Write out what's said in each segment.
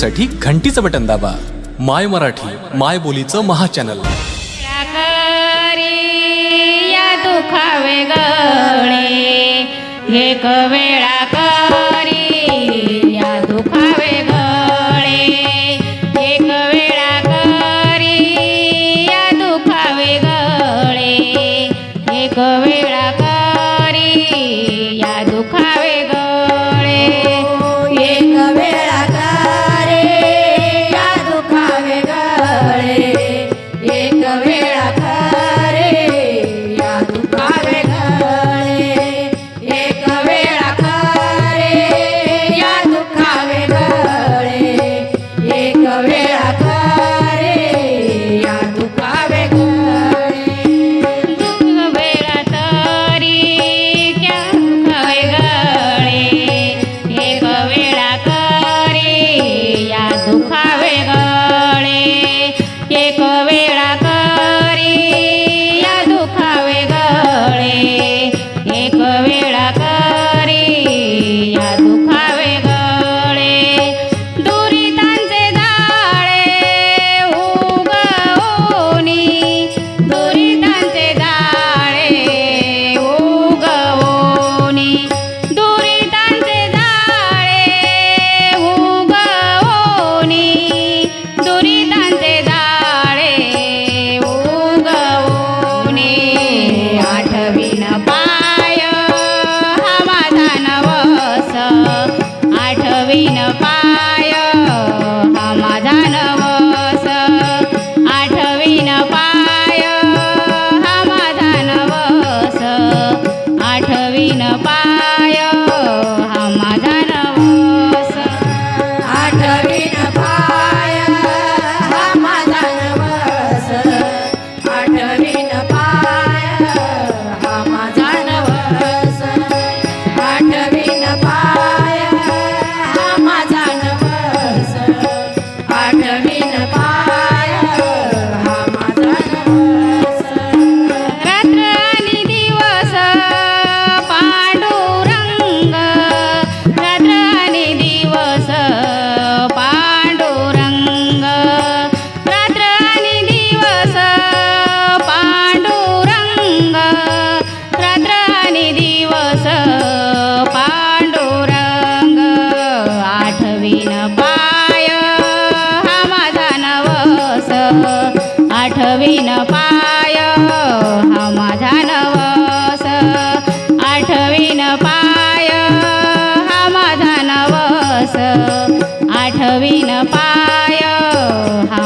साठी घंटीचं बटन दाबा. माय मराठी माय बोलीचं महाचॅनल दुखावे गळे एक वेळा नवीन पाय हा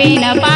ನವಿನ ಪ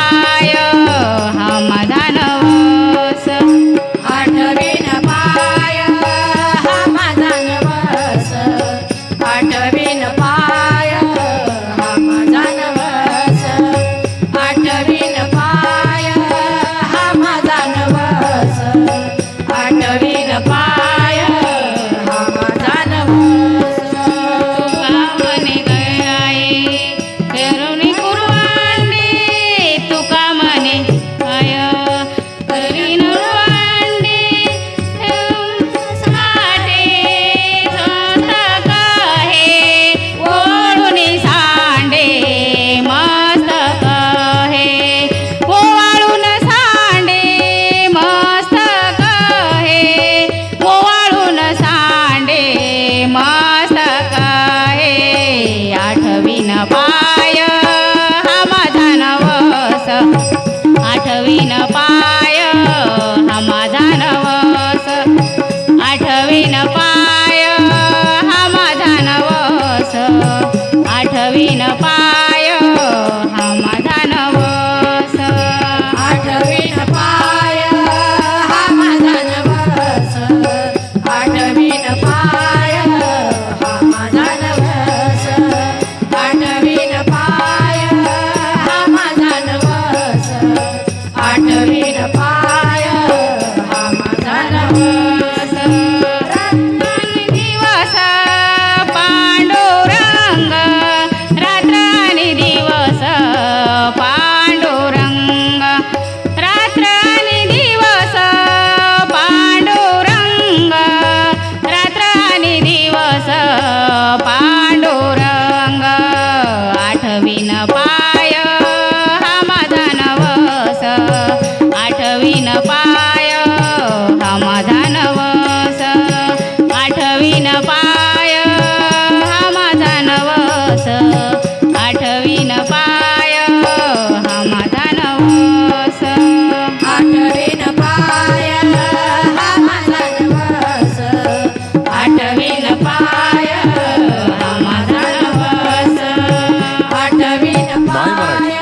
মায় মারা